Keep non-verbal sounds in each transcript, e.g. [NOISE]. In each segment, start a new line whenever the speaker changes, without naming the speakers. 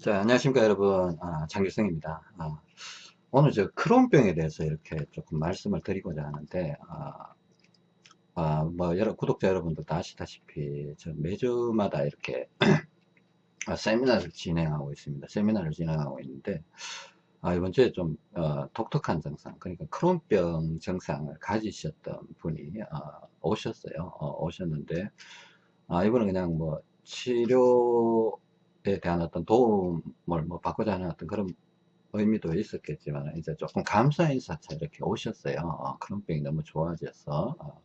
자, 안녕하십니까, 여러분. 아, 장길성입니다. 아, 오늘 저 크론병에 대해서 이렇게 조금 말씀을 드리고자 하는데, 아, 아, 뭐, 여러, 구독자 여러분들도 아시다시피, 저 매주마다 이렇게 [CLEARS THROAT] 아, 세미나를 진행하고 있습니다. 세미나를 진행하고 있는데, 아, 이번 주에 좀, 어, 독특한 증상, 그러니까 크론병 증상을 가지셨던 분이, 아, 오셨어요. 어, 오셨는데, 아, 이분은 그냥 뭐, 치료에 대한 어떤 도움을 뭐 받고자 하는 어떤 그런 의미도 있었겠지만, 이제 조금 감사 인사차 이렇게 오셨어요. 어, 크론병이 너무 좋아져서, 어,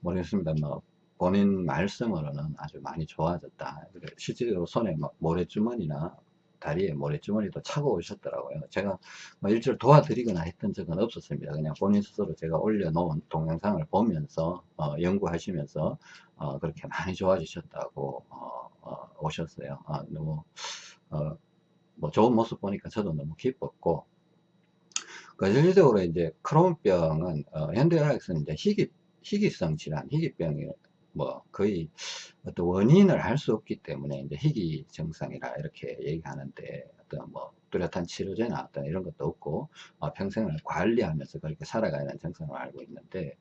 모르겠습니다. 뭐, 본인 말씀으로는 아주 많이 좋아졌다. 실질적으로 손에 막 모래주머니나 다리에 모래주머니도 차고 오셨더라고요. 제가 뭐 일주일 도와드리거나 했던 적은 없었습니다. 그냥 본인 스스로 제가 올려놓은 동영상을 보면서 어, 연구하시면서 어, 그렇게 많이 좋아지셨다고 어, 어 오셨어요. 아, 너무 어, 뭐 좋은 모습 보니까 저도 너무 기뻤고 그 실질적으로 이제 크론병은 어, 현대의학에서는 이제 희귀 희귀성 질환, 희귀병이 뭐 거의 어떤 원인을 알수 없기 때문에 이제 희귀 증상이라 이렇게 얘기하는데 어떤 뭐 뚜렷한 치료제나 어떤 이런 것도 없고 어, 평생을 관리하면서 그렇게 살아가는 증상을 알고 있는데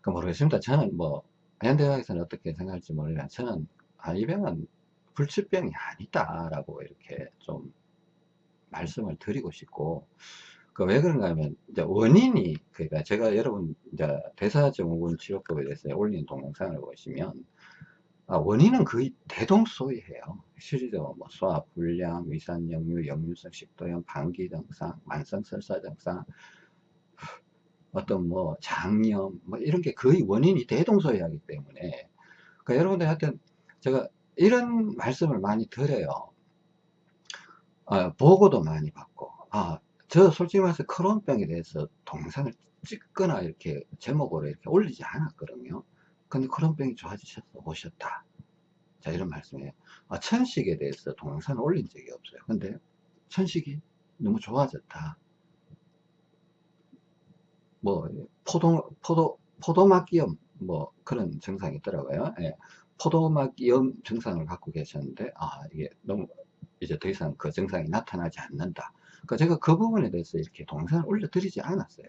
그 모르겠습니다. 저는 뭐 현대의학에서는 어떻게 생각할지 모르지만 저는 아, 이 병은 불치병이 아니다라고 이렇게 좀 말씀을 드리고 싶고 그 왜 그런가 하면 이제 원인이 그러니까 제가 여러분 이제 대사증후군 치료법에 대해서 올린 동영상을 보시면 아, 원인은 거의 대동소이해요. 실질적으로 뭐 소화 불량, 위산 역류, 역류성 식도염, 방기 증상, 만성 설사 증상, 어떤 뭐 장염 뭐 이런 게 거의 원인이 대동소이하기 때문에 그러니까 여러분들 하여튼 제가 이런 말씀을 많이 드려요. 아, 보고도 많이 받고 아, 저 솔직히 말해서 크론병에 대해서 동영상을 찍거나 이렇게 제목으로 이렇게 올리지 않았거든요. 근데 크론병이 좋아지셔서 오셨다. 자, 이런 말씀이에요. 아, 천식에 대해서 동영상을 올린 적이 없어요. 근데 천식이 너무 좋아졌다. 뭐, 포도, 포도, 포도막염, 뭐, 그런 증상이 있더라고요. 예. 포도막염 증상을 갖고 계셨는데, 아, 이게 너무, 이제 더 이상 그 증상이 나타나지 않는다. 그러니까 제가 그 부분에 대해서 이렇게 동영상을 올려드리지 않았어요.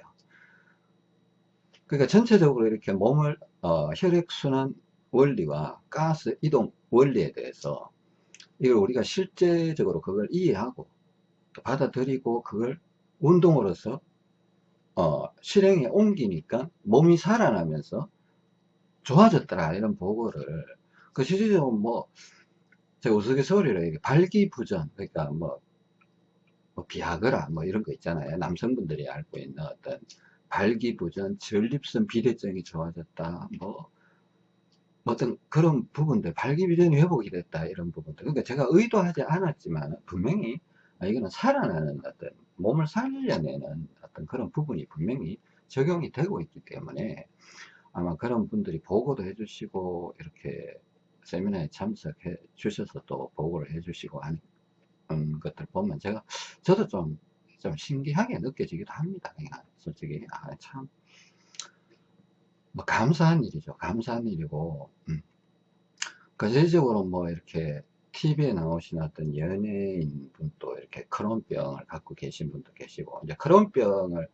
그러니까 전체적으로 이렇게 몸을, 어, 혈액순환 원리와 가스 이동 원리에 대해서 이걸 우리가 실제적으로 그걸 이해하고 받아들이고 그걸 운동으로서 어, 실행에 옮기니까 몸이 살아나면서 좋아졌더라 이런 보고를. 그 실질적으로 뭐 제가 우스갯소리로 이게 발기부전 그러니까 뭐, 뭐 비아그라 뭐 이런 거 있잖아요. 남성분들이 알고 있는 어떤 발기부전 전립선 비대증이 좋아졌다 뭐 어떤 그런 부분들 발기부전이 회복이 됐다 이런 부분들. 그러니까 제가 의도하지 않았지만 분명히 아, 이거는 살아나는 어떤 몸을 살려내는 어떤 그런 부분이 분명히 적용이 되고 있기 때문에 아마 그런 분들이 보고도 해주시고 이렇게 세미나에 참석해 주셔서 또 보고를 해주시고 하는 것들 보면 제가 저도 좀, 좀 신기하게 느껴지기도 합니다. 그냥 솔직히 아, 참. 뭐 감사한 일이죠. 감사한 일이고, 음. 거제적으로 뭐 이렇게 TV에 나오신 어떤 연예인 분도 이렇게 크론병을 갖고 계신 분도 계시고, 이제 크론병을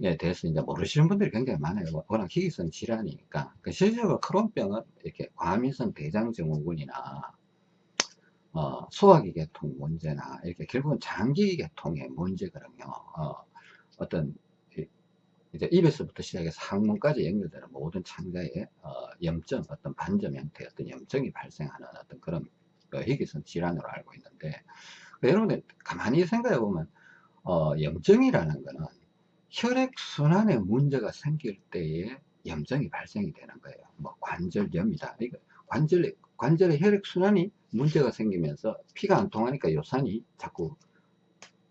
에 대해서 이제 모르시는 분들이 굉장히 많아요. 워낙 희귀성 질환이니까. 그 실제적으로 크론병은 이렇게 과민성 대장증후군이나 어, 소화기계통 문제나 이렇게 결국은 장기계통의 문제거든요. 어, 어떤 이제 입에서부터 시작해서 항문까지 연결되는 모든 창자에 어, 염증, 어떤 반점 형태의 어떤 염증이 발생하는 어떤 그런 그 희귀성 질환으로 알고 있는데 그 여러분들 가만히 생각해 보면 어, 염증이라는 거는 혈액순환에 문제가 생길 때에 염증이 발생이 되는 거예요. 뭐 관절염이다. 이거 관절 관절의 혈액순환이 문제가 생기면서 피가 안 통하니까 요산이 자꾸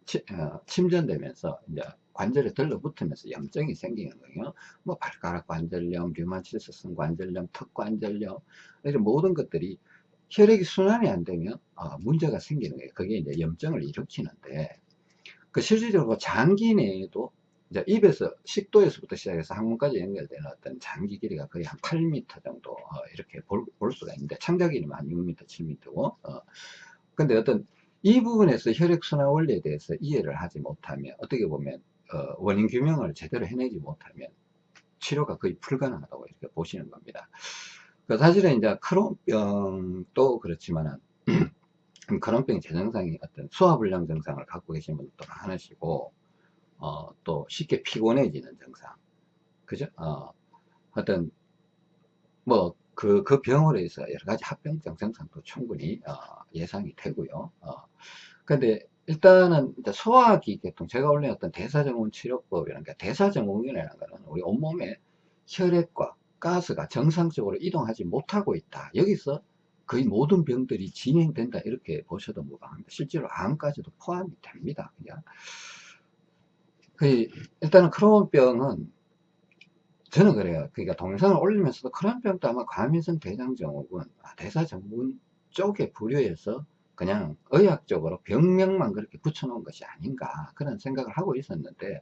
치, 어, 침전되면서 이제 관절에 들러붙으면서 염증이 생기는 거예요. 뭐 발가락 관절염, 류마티스성 관절염, 턱 관절염 이런 모든 것들이 혈액이 순환이 안 되면 어, 문제가 생기는 거예요. 그게 이제 염증을 일으키는데 그 실질적으로 장기 내에도 이제 입에서 식도에서부터 시작해서 항문까지 연결되는 어떤 장기 길이가 거의 한 8m 정도 어, 이렇게 볼, 볼, 수가 있는데 창자 길이만 한 6m, 7m고 어, 근데 어떤 이 부분에서 혈액순환 원리에 대해서 이해를 하지 못하면 어떻게 보면 어, 원인 규명을 제대로 해내지 못하면 치료가 거의 불가능하다고 이렇게 보시는 겁니다. 그 사실은 이제 크론병도 그렇지만은 [CLEARS THROAT] 크론병 제정상이 어떤 소화불량 증상을 갖고 계신 분들도 많으시고 어, 또 쉽게 피곤해지는 증상 그죠? 어, 어떤 뭐 그, 그 병으로 해서 여러 가지 합병증 증상도 충분히 어, 예상이 되고요. 어, 근데 일단은 소화기 계통 제가 원래 어떤 대사증후군 치료법이라는 게 대사증후군이라는 거는 우리 온몸에 혈액과 가스가 정상적으로 이동하지 못하고 있다. 여기서 거의 모든 병들이 진행된다. 이렇게 보셔도 무방합니다. 실제로 암까지도 포함이 됩니다. 그냥. 그 일단은 크론병은 저는 그래요. 그러니까 동영상을 올리면서도 크론병도 아마 과민성 대장증후군, 아, 대사증후군 쪽에 분류해서 그냥 의학적으로 병명만 그렇게 붙여놓은 것이 아닌가 그런 생각을 하고 있었는데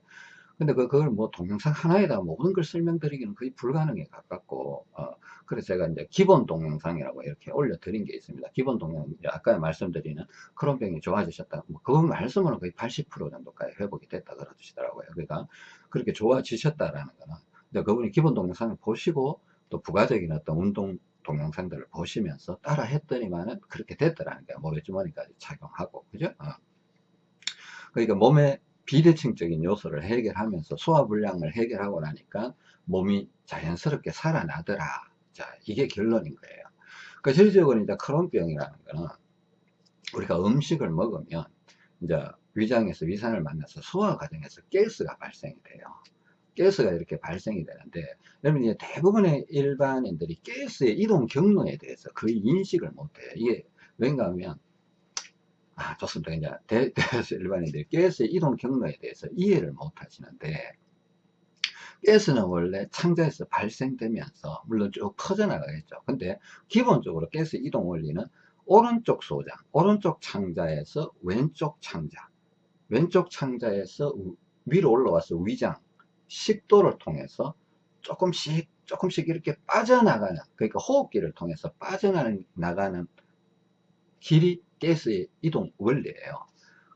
근데 그, 그걸 뭐 동영상 하나에다 모든 걸 설명드리기는 거의 불가능에 가깝고, 어, 그래서 제가 이제 기본 동영상이라고 이렇게 올려드린 게 있습니다. 기본 동영, 아까 말씀드리는 크론병이 좋아지셨다. 뭐, 그 말씀으로 거의 80% 정도까지 회복이 됐다 그러시더라고요. 그러니까 그렇게 좋아지셨다라는 거는, 근데 그분이 기본 동영상을 보시고 또 부가적인 어떤 운동 동영상들을 보시면서 따라 했더니만은 그렇게 됐더라는 게 모래주머니까지 착용하고, 그죠? 어. 그러니까 몸에 비대칭적인 요소를 해결하면서 소화불량을 해결하고 나니까 몸이 자연스럽게 살아나더라. 자, 이게 결론인 거예요. 그 실질적으로 이제 크론병이라는 거는 우리가 음식을 먹으면 이제 위장에서 위산을 만나서 소화 과정에서 가스가 발생이 돼요. 가스가 이렇게 발생이 되는데 여러분 이제 대부분의 일반인들이 가스의 이동 경로에 대해서 거의 인식을 못해요. 이게 왠가 하면 아, 좋습니다. 이제 대, [LAUGHS] 대수 일반인들이 가스의 이동 경로에 대해서 이해를 못 하시는데, 가스는 원래 창자에서 발생되면서, 물론 쭉 퍼져나가겠죠. 근데 기본적으로 가스 이동 원리는 오른쪽 소장, 오른쪽 창자에서 왼쪽 창자, 왼쪽 창자에서 위로 올라와서 위장, 식도를 통해서 조금씩, 조금씩 이렇게 빠져나가는, 그러니까 호흡기를 통해서 빠져나가는 길이 가스의 이동 원리예요.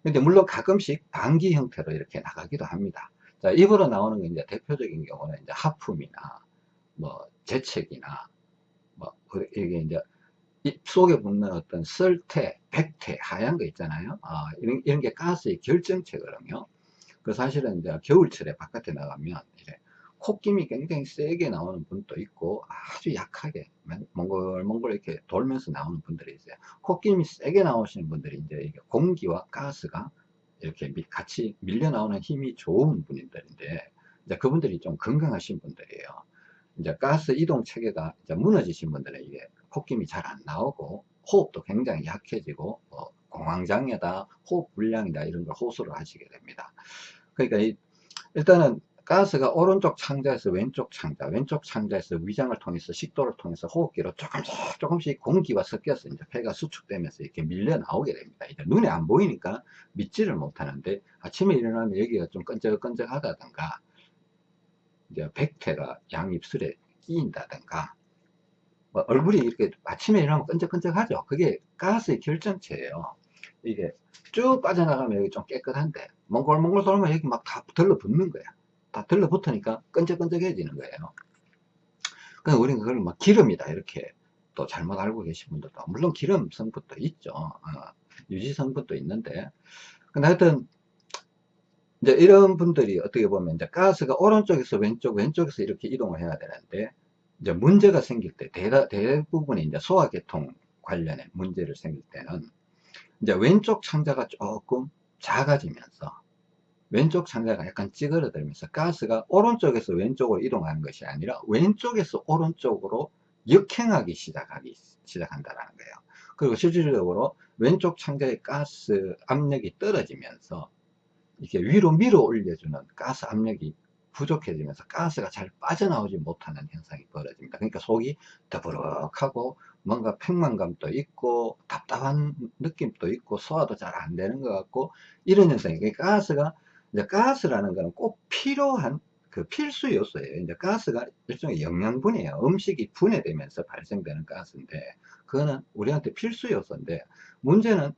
근데 물론 가끔씩 방기 형태로 이렇게 나가기도 합니다. 자, 입으로 나오는 게 이제 대표적인 경우는 이제 하품이나 뭐 재채기나 뭐 이게 이제 입 속에 붙는 어떤 설태, 백태, 하얀 거 있잖아요. 아, 이런, 이런 게 가스의 결정체거든요. 그 사실은 이제 겨울철에 바깥에 나가면 콧김이 굉장히 세게 나오는 분도 있고 아주 약하게 몽글몽글 이렇게 돌면서 나오는 분들이 있어요. 콧김이 세게 나오시는 분들이 이제 공기와 가스가 이렇게 같이 밀려 나오는 힘이 좋은 분들인데 이제 그분들이 좀 건강하신 분들이에요. 이제 가스 이동 체계가 이제 무너지신 분들은 이게 콧김이 잘 안 나오고 호흡도 굉장히 약해지고 뭐 공황장애다, 호흡 불량이다 이런 걸 호소를 하시게 됩니다. 그러니까 일단은 가스가 오른쪽 창자에서 왼쪽 창자, 왼쪽 창자에서 위장을 통해서 식도를 통해서 호흡기로 조금씩 조금씩 공기와 섞여서 이제 폐가 수축되면서 이렇게 밀려 나오게 됩니다. 이제 눈에 안 보이니까 믿지를 못하는데 아침에 일어나면 여기가 좀 끈적끈적하다든가 이제 백태가 양입술에 끼인다든가 뭐 얼굴이 이렇게 아침에 일어나면 끈적끈적하죠. 그게 가스의 결정체예요. 이게 쭉 빠져나가면 여기 좀 깨끗한데 몽골몽골 돌면 여기 막 다 들러붙는 거야. 다 들러붙으니까 끈적끈적해지는 거예요. 그래서 우리는 그걸 막 기름이다 이렇게 또 잘못 알고 계신 분들도 물론 기름 성분도 있죠. 어, 유지 성분도 있는데 근데 하여튼 이제 이런 분들이 어떻게 보면 이제 가스가 오른쪽에서 왼쪽 왼쪽에서 이렇게 이동을 해야 되는데 이제 문제가 생길 때 대다, 대부분이 이제 소화계통 관련해 문제를 생길 때는 이제 왼쪽 창자가 조금 작아지면서 왼쪽 창자가 약간 찌그러들면서 가스가 오른쪽에서 왼쪽으로 이동하는 것이 아니라 왼쪽에서 오른쪽으로 역행하기 시작하기 시작한다는 거예요. 그리고 실질적으로 왼쪽 창자의 가스 압력이 떨어지면서 이렇게 위로 밀어 올려주는 가스 압력이 부족해지면서 가스가 잘 빠져나오지 못하는 현상이 벌어집니다. 그러니까 속이 더부룩하고 뭔가 팽만감도 있고 답답한 느낌도 있고 소화도 잘 안 되는 것 같고 이런 현상이 그러니까 가스가 이제 가스라는 거는 꼭 필요한 그 필수 요소예요. 이제 가스가 일종의 영양분이에요. 음식이 분해되면서 발생되는 가스인데, 그거는 우리한테 필수 요소인데, 문제는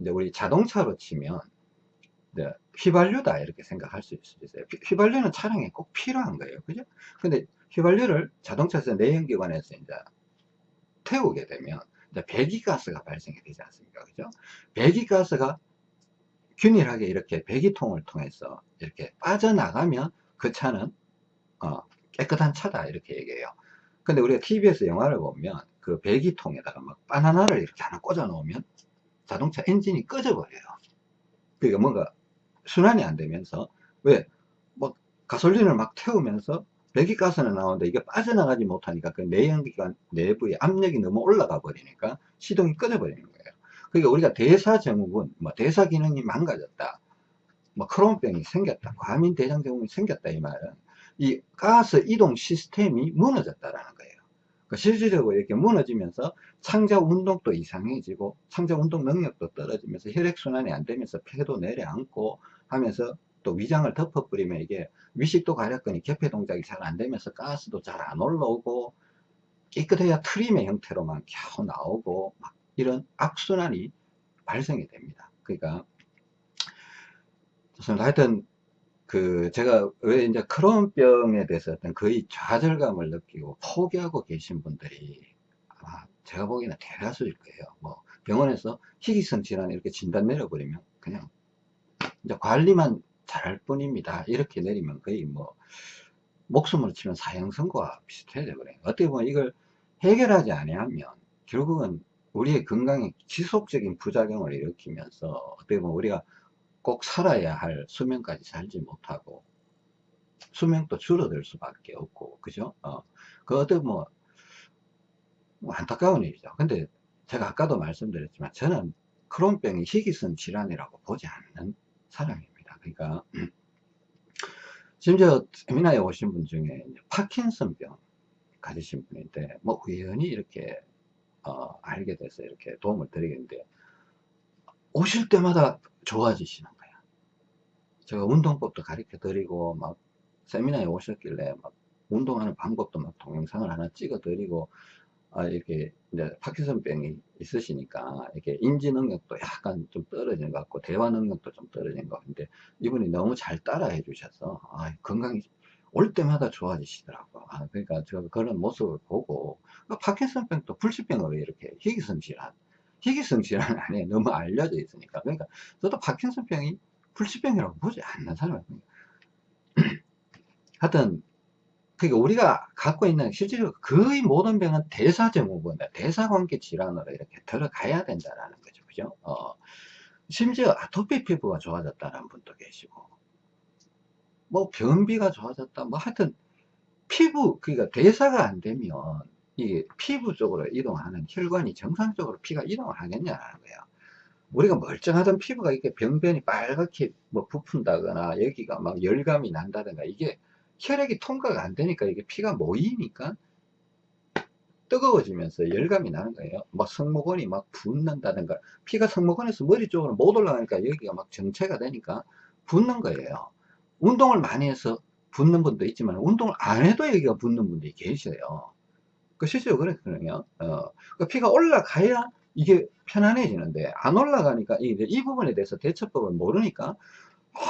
이제 우리 자동차로 치면 이제 휘발유다 이렇게 생각할 수 있어요. 휘발유는 차량에 꼭 필요한 거예요. 그죠? 근데 휘발유를 자동차에서 내연기관에서 이제 태우게 되면 배기가스가 발생이 되지 않습니까? 그죠? 배기가스가 균일하게 이렇게 배기통을 통해서 이렇게 빠져나가면 그 차는 어, 깨끗한 차다 이렇게 얘기해요. 근데 우리가 TV에서 영화를 보면 그 배기통에다가 막 바나나를 이렇게 하나 꽂아 놓으면 자동차 엔진이 꺼져 버려요. 그러니까 뭔가 순환이 안 되면서 왜? 뭐 가솔린을 막 태우면서 배기가스는 나오는데 이게 빠져나가지 못하니까 그 내연기관 내부의 압력이 너무 올라가 버리니까 시동이 꺼져 버리는 거예요. 그러니까 우리가 대사 증후군, 뭐 대사 기능이 망가졌다, 뭐 크론병이 생겼다, 과민 대장 증후군이 생겼다 이 말은 이 가스 이동 시스템이 무너졌다라는 거예요. 그러니까 실질적으로 이렇게 무너지면서 창자 운동도 이상해지고 창자 운동 능력도 떨어지면서 혈액순환이 안 되면서 폐도 내려앉고 하면서 또 위장을 덮어버리면 이게 위식도 가렵거니 개폐 동작이 잘 안 되면서 가스도 잘 안 올라오고 깨끗해야 트림의 형태로만 겨우 나오고 막 이런 악순환이 발생이 됩니다. 그러니까 하여튼 그 제가 왜 이제 크론병에 대해서 어떤 거의 좌절감을 느끼고 포기하고 계신 분들이 아마 제가 보기에는 대다수일 거예요. 뭐 병원에서 희귀성 질환 이렇게 진단 내려버리면 그냥 이제 관리만 잘할 뿐입니다. 이렇게 내리면 거의 뭐 목숨을 치면 사형 선고와 비슷해야 되거든요. 어떻게 보면 이걸 해결하지 아니하면 결국은 우리의 건강에 지속적인 부작용을 일으키면서 어떻게 보면 우리가 꼭 살아야 할 수명까지 살지 못하고 수명도 줄어들 수밖에 없고 그죠? 어, 그 어떤 뭐, 뭐 안타까운 일이죠. 근데 제가 아까도 말씀드렸지만 저는 크론병이 희귀성 질환이라고 보지 않는 사람입니다. 그러니까 [CLEARS THROAT] 심지어 세미나에 오신 분 중에 파킨슨병 가지신 분인데 뭐 우연히 이렇게 어, 알게 돼서 이렇게 도움을 드리겠는데 오실 때마다 좋아지시는 거야. 제가 운동법도 가르쳐 드리고 막 세미나에 오셨길래 막 운동하는 방법도 막 동영상을 하나 찍어 드리고 아 이렇게 이제 파킨슨병이 있으시니까 이렇게 인지 능력도 약간 좀 떨어지는 것 같고 대화 능력도 좀 떨어지는 것 같은데 이분이 너무 잘 따라해 주셔서 아 건강이 올 때마다 좋아지시더라고. 아, 그러니까 제가 그런 모습을 보고, 그 파킨슨병도 불치병으로 이렇게 희귀성 질환, 희귀성 질환 [LAUGHS] 안에 너무 알려져 있으니까. 그러니까 저도 파킨슨병이 불치병이라고 보지 않는 사람이에요. [CLEARS THROAT] 하여튼, 그러니까 우리가 갖고 있는 실제로 거의 모든 병은 대사증후군, 대사관계 질환으로 이렇게 들어가야 된다라는 거죠. 그죠? 어, 심지어 아토피 피부가 좋아졌다는 분도 계시고, 뭐 변비가 좋아졌다 뭐 하여튼 피부 그러니까 대사가 안 되면 이 피부 쪽으로 이동하는 혈관이 정상적으로 피가 이동을 하겠냐라는 거예요 우리가 멀쩡하던 피부가 이렇게 병변이 빨갛게 뭐 부푼다거나 여기가 막 열감이 난다든가 이게 혈액이 통과가 안 되니까 이게 피가 모이니까 뜨거워지면서 열감이 나는 거예요. 막 성모건이 막 붓는다든가 피가 성모건에서 머리 쪽으로 못 올라가니까 여기가 막 정체가 되니까 붓는 거예요. 운동을 많이 해서 붓는 분도 있지만 운동을 안 해도 여기가 붓는 분들이 계셔요. 그 실제로 그렇거든요. 어, 그 피가 올라가야 이게 편안해지는데 안 올라가니까 이, 이 부분에 대해서 대처법을 모르니까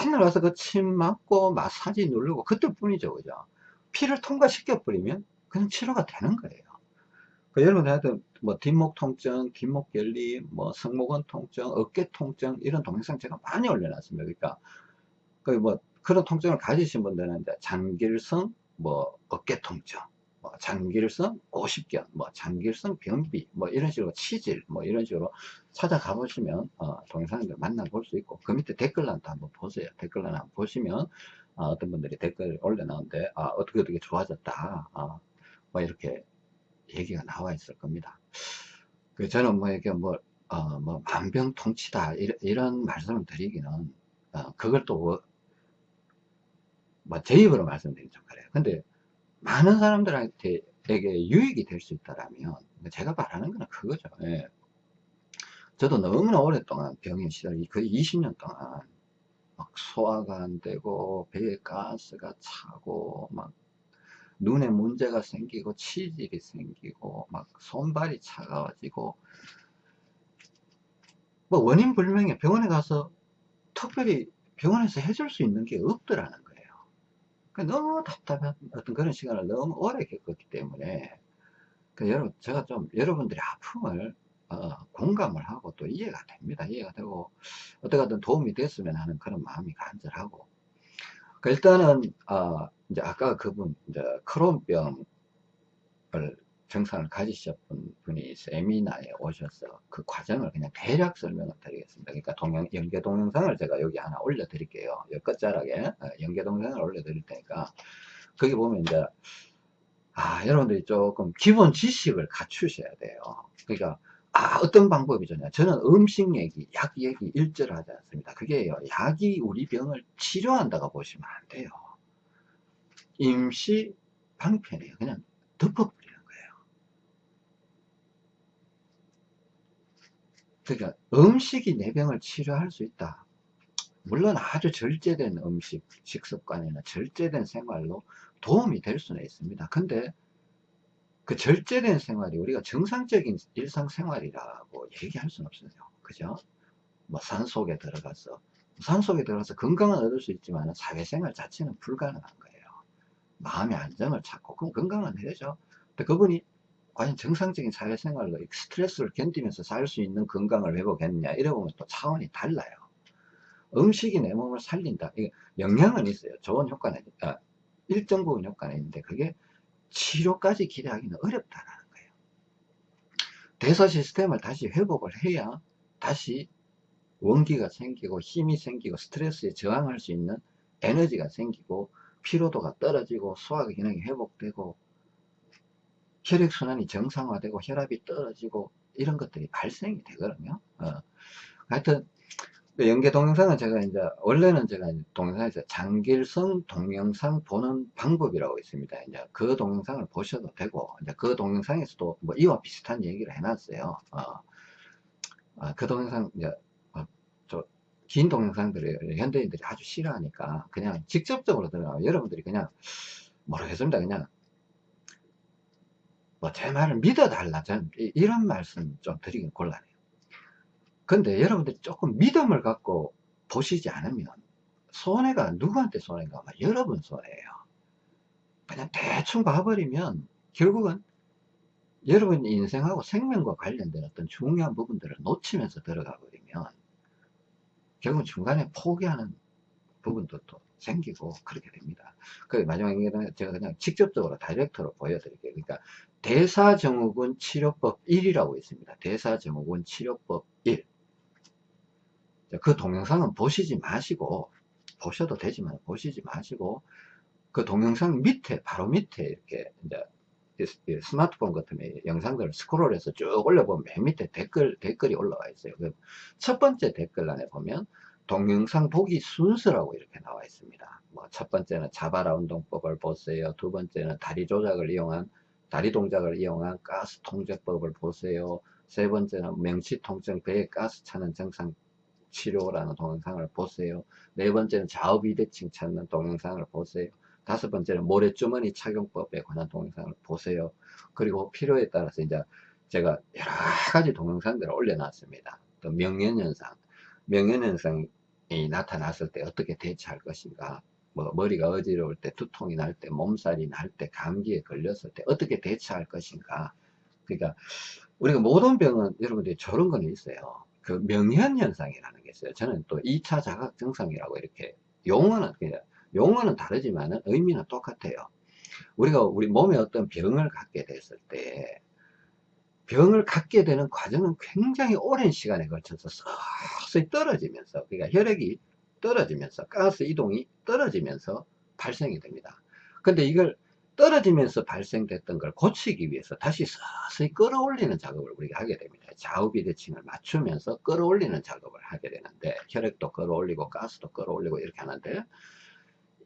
맨날 와서 그 침 맞고 마사지 누르고 그때 뿐이죠. 그죠? 피를 통과시켜 버리면 그냥 치료가 되는 거예요. 그 여러분들 하여튼 뭐 뒷목 통증, 뒷목 결림, 뭐 승모근 통증, 어깨 통증 이런 동영상 제가 많이 올려놨습니다. 그러니까 그뭐 그런 통증을 가지신 분들은 이제 장길성 뭐 어깨 통증, 뭐 장길성 오십견, 뭐 장길성 변비, 뭐 이런 식으로 치질, 뭐 이런 식으로 찾아가 보시면 어, 동영상들 만나볼 수 있고 그 밑에 댓글란도 한번 보세요. 댓글란 한번 보시면 어, 떤 분들이 댓글 올려놨는데 아, 어떻게 어떻게 좋아졌다, 어, 뭐 이렇게 얘기가 나와 있을 겁니다. 그 저는 뭐 이렇게 뭐, 어, 뭐 만병통치다 이런, 이런 말씀을 드리기는 어, 그걸 또 뭐 제 입으로 말씀드리기 좀 그래요. 근데 많은 사람들한테 에게 유익이 될 수 있다라면 제가 바라는 거는 그거죠. 예. 저도 너무나 오랫동안 병인 시절 거의 20년 동안 막 소화가 안 되고 배에 가스가 차고 막 눈에 문제가 생기고 치질이 생기고 막 손발이 차가워지고 뭐 원인 불명에 병원에 가서 특별히 병원에서 해줄 수 있는 게 없더라는 거예요. 그러니까 너무 답답한 어떤 그런 시간을 너무 오래 겪었기 때문에 그 여러분 제가 좀 여러분들의 아픔을 어, 공감을 하고 또 이해가 됩니다. 이해가 되고 어떻게든 도움이 됐으면 하는 그런 마음이 간절하고 그 일단은 어, 이제 아까 그분 이제 크론병을 증상을 가지셨던 분이 세미나에 오셔서 그 과정을 그냥 대략 설명을 드리겠습니다. 그러니까 동영, 연계 동영상을 제가 여기 하나 올려 드릴게요. 끝자락에 어, 연계 동영상을 올려 드릴 테니까 거기 보면 이제 아 여러분들이 조금 기본 지식을 갖추셔야 돼요. 그러니까 아 어떤 방법이 좋냐 저는 음식 얘기 약 얘기 일절 하지 않습니다. 그게요 약이 우리 병을 치료한다고 보시면 안 돼요. 임시 방편이에요. 그냥 덮어버리는 거예요. 그러니까 음식이 내 병을 치료할 수 있다. 물론 아주 절제된 음식, 식습관이나 절제된 생활로 도움이 될 수는 있습니다. 근데 그 절제된 생활이 우리가 정상적인 일상생활이라고 얘기할 수는 없어요. 그죠? 뭐 산속에 들어가서 산속에 들어가서 건강은 얻을 수 있지만 사회생활 자체는 불가능한 거예요. 마음의 안정을 찾고 그럼 건강은 되죠. 근데 그분이 과연 정상적인 사회생활로 스트레스를 견디면서 살 수 있는 건강을 회복했느냐 이러보면 또 차원이 달라요. 음식이 내 몸을 살린다. 이게 영향은 있어요. 좋은 효과는 아, 일정 부분 효과는 있는데 그게 치료까지 기대하기는 어렵다라는 거예요. 대사 시스템을 다시 회복을 해야 다시 원기가 생기고 힘이 생기고 스트레스에 저항할 수 있는 에너지가 생기고 피로도가 떨어지고 소화 기능이 회복되고 혈액순환이 정상화되고 혈압이 떨어지고 이런 것들이 발생이 되거든요. 어. 하여튼 그 연계 동영상은 제가 이제 원래는 제가 동영상에서 장길성 동영상 보는 방법이라고 있습니다. 이제 그 동영상을 보셔도 되고 이제 그 동영상에서도 뭐 이와 비슷한 얘기를 해놨어요. 어, 어, 그 동영상 이제 어, 긴 동영상들을 현대인들이 아주 싫어하니까 그냥 직접적으로 들어가 여러분들이 그냥 모르겠습니다. 그냥 뭐 제 말을 믿어달라 전 이런 말씀 좀 드리긴 곤란해요. 근데 여러분들이 조금 믿음을 갖고 보시지 않으면 손해가 누구한테 손해가 여러분 손해예요 그냥 대충 봐버리면 결국은 여러분 인생하고 생명과 관련된 어떤 중요한 부분들을 놓치면서 들어가 버리면 결국 중간에 포기하는 부분도 또 생기고 그렇게 됩니다. 그 마지막에 제가 그냥 직접적으로 다이렉트로 보여드릴게요. 그러니까 대사증후군 치료법 1이라고 있습니다. 대사증후군 치료법 1. 그 동영상은 보시지 마시고 보셔도 되지만 보시지 마시고 그 동영상 밑에 바로 밑에 이렇게 이제 스마트폰 같은 영상들을 스크롤해서 쭉 올려보면 맨 밑에 댓글 댓글이 올라와 있어요. 그첫 번째 댓글란에 보면 동영상 보기 순서라고 이렇게 나와 있습니다. 뭐 첫 번째는 자바라 운동법을 보세요. 두 번째는 다리 조작을 이용한 다리 동작을 이용한 가스 통제법을 보세요. 세 번째는 명치 통증 배에 가스 차는 증상 치료라는 동영상을 보세요. 네 번째는 좌우 비대칭 찾는 동영상을 보세요. 다섯 번째는 모래주머니 착용법에 관한 동영상을 보세요. 그리고 필요에 따라서 이제 제가 여러 가지 동영상들을 올려놨습니다. 또 명현현상, 명현현상이 나타났을 때 어떻게 대처할 것인가, 뭐 머리가 어지러울 때, 두통이 날 때, 몸살이 날 때, 감기에 걸렸을 때 어떻게 대처할 것인가. 그러니까 우리가 모든 병은 여러분들이 저런 건 있어요. 그 명현현상이라는 게 있어요. 저는 또 2차 자각 증상이라고 이렇게 용어는 그냥 용어는 다르지만 의미는 똑같아요. 우리가 우리 몸에 어떤 병을 갖게 됐을 때 병을 갖게 되는 과정은 굉장히 오랜 시간에 걸쳐서 서서히 떨어지면서 그러니까 혈액이 떨어지면서 가스 이동이 떨어지면서 발생이 됩니다. 근데 이걸 떨어지면서 발생됐던 걸 고치기 위해서 다시 서서히 끌어올리는 작업을 우리가 하게 됩니다. 좌우 비대칭을 맞추면서 끌어올리는 작업을 하게 되는데 혈액도 끌어올리고 가스도 끌어올리고 이렇게 하는데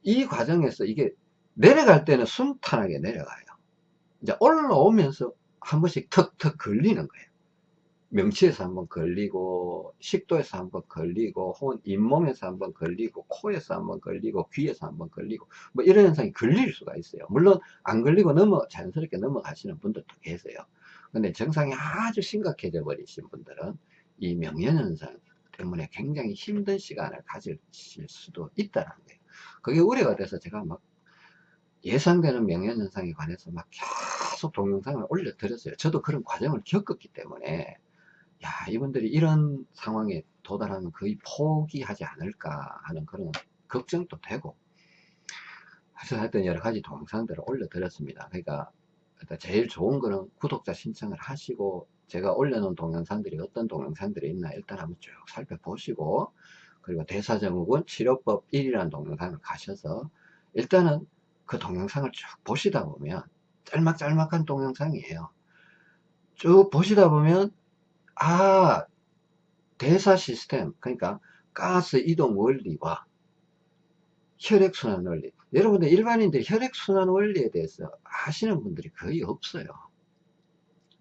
이 과정에서 이게 내려갈 때는 순탄하게 내려가요. 이제 올라오면서 한 번씩 턱턱 걸리는 거예요. 명치에서 한번 걸리고 식도에서 한번 걸리고 혹은 잇몸에서 한번 걸리고 코에서 한번 걸리고 귀에서 한번 걸리고 뭐 이런 현상이 걸릴 수가 있어요 물론 안 걸리고 넘어 자연스럽게 넘어가시는 분들도 계세요 근데 증상이 아주 심각해져 버리신 분들은 이 명예현상 때문에 굉장히 힘든 시간을 가질 수도 있다는 거예요. 그게 우려가 돼서 제가 막 예상되는 명예현상에 관해서 막 계속 동영상을 올려드렸어요. 저도 그런 과정을 겪었기 때문에 야 이분들이 이런 상황에 도달하면 거의 포기하지 않을까 하는 그런 걱정도 되고 그래서 하여튼 여러 가지 동영상들을 올려드렸습니다. 그러니까 제일 좋은 거는 구독자 신청을 하시고 제가 올려놓은 동영상들이 어떤 동영상들이 있나 일단 한번 쭉 살펴보시고 그리고 대사증후군 치료법 1이라는 동영상을 가셔서 일단은 그 동영상을 쭉 보시다 보면 짤막짤막한 동영상이에요. 쭉 보시다 보면 아 대사 시스템 그러니까 가스 이동 원리와 혈액순환 원리. 여러분들 일반인들 혈액순환 원리에 대해서 아시는 분들이 거의 없어요.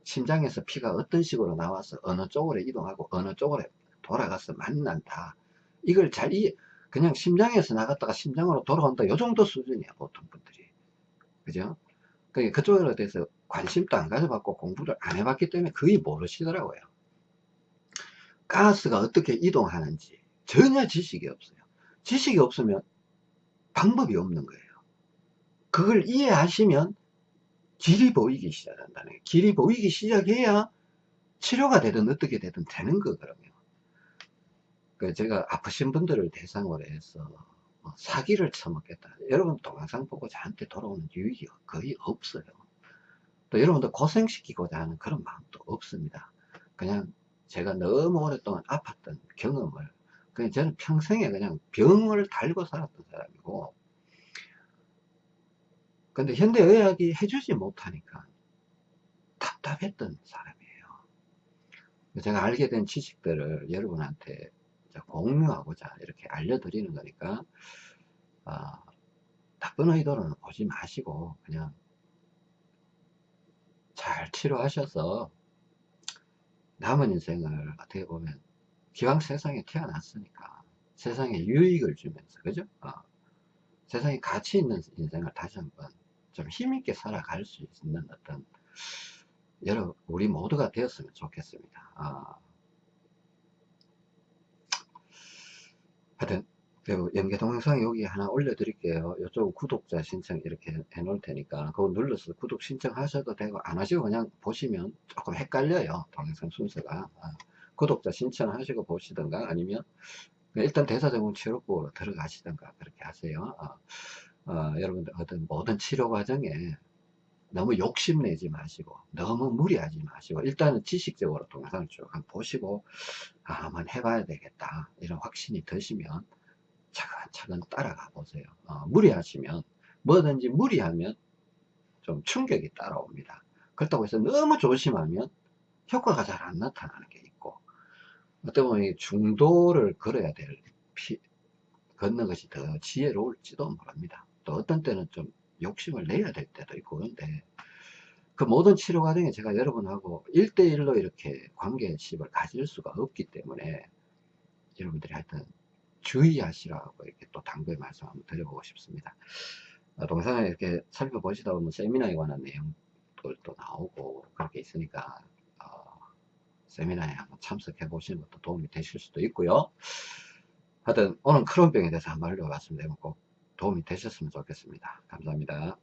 심장에서 피가 어떤 식으로 나와서 어느 쪽으로 이동하고 어느 쪽으로 돌아가서 만난다. 이걸 잘 이해 그냥 심장에서 나갔다가 심장으로 돌아온다. 요 정도 수준이야 보통 분들이. 그죠? 그러니까 그쪽에 대해서 관심도 안 가져봤고 공부를 안 해봤기 때문에 거의 모르시더라고요 가스가 어떻게 이동하는지 전혀 지식이 없어요. 지식이 없으면 방법이 없는 거예요. 그걸 이해하시면 길이 보이기 시작한다는 거예요. 길이 보이기 시작해야 치료가 되든 어떻게 되든 되는 거거든요 그 제가 아프신 분들을 대상으로 해서 뭐 사기를 쳐먹겠다. 여러분 동영상 보고 저한테 돌아오는 유익이 거의 없어요. 또 여러분들 고생시키고자 하는 그런 마음도 없습니다. 그냥 제가 너무 오랫동안 아팠던 경험을 그냥 저는 평생에 그냥 병을 달고 살았던 사람이고 근데 현대의학이 해주지 못하니까 답답했던 사람이에요. 제가 알게 된 지식들을 여러분한테 공유하고자 이렇게 알려드리는 거니까 어, 나쁜 의도로는 보지 마시고 그냥 잘 치료하셔서 남은 인생을 어떻게 보면 기왕 세상에 태어났으니까 세상에 유익을 주면서 그죠? 어, 세상에 가치 있는 인생을 다시 한번 좀 힘있게 살아갈 수 있는 어떤 여러 우리 모두가 되었으면 좋겠습니다. 어, 하여튼 연계 동 영상 여기 하나 올려드릴게요. 이쪽 구독자 신청 이렇게 해 놓을 테니까 그거 눌러서 구독 신청하셔도 되고 안 하시고 그냥 보시면 조금 헷갈려요. 동영상 순서가. 아, 구독자 신청하시고 보시던가 아니면 일단 대사증후군 치료법으로 들어가시던가 그렇게 하세요. 아, 아, 여러분들 어떤 모든 치료 과정에 너무 욕심내지 마시고 너무 무리하지 마시고 일단은 지식적으로 동영상을 쭉 한번 보시고 아, 한번 해봐야 되겠다 이런 확신이 드시면 차근차근 따라가 보세요. 어, 무리하시면 뭐든지 무리하면 좀 충격이 따라옵니다. 그렇다고 해서 너무 조심하면 효과가 잘 안 나타나는 게 있고 어떻게 보면 중도를 걸어야 될 피, 걷는 것이 더 지혜로울지도 모릅니다. 또 어떤 때는 좀 욕심을 내야 될 때도 있고 그런데 그 모든 치료 과정에 제가 여러분하고 1대1로 이렇게 관계십을 가질 수가 없기 때문에 여러분들이 하여튼 주의하시라고 이렇게 또 당부의 말씀 한번 드려보고 싶습니다. 어, 동영상을 이렇게 살펴보시다 보면 세미나에 관한 내용들도 나오고 그렇게 있으니까 어, 세미나에 한번 참석해 보시는 것도 도움이 되실 수도 있고요. 하여튼 오늘 크론병에 대해서 한번 알려봤습니다. 꼭 도움이 되셨으면 좋겠습니다. 감사합니다.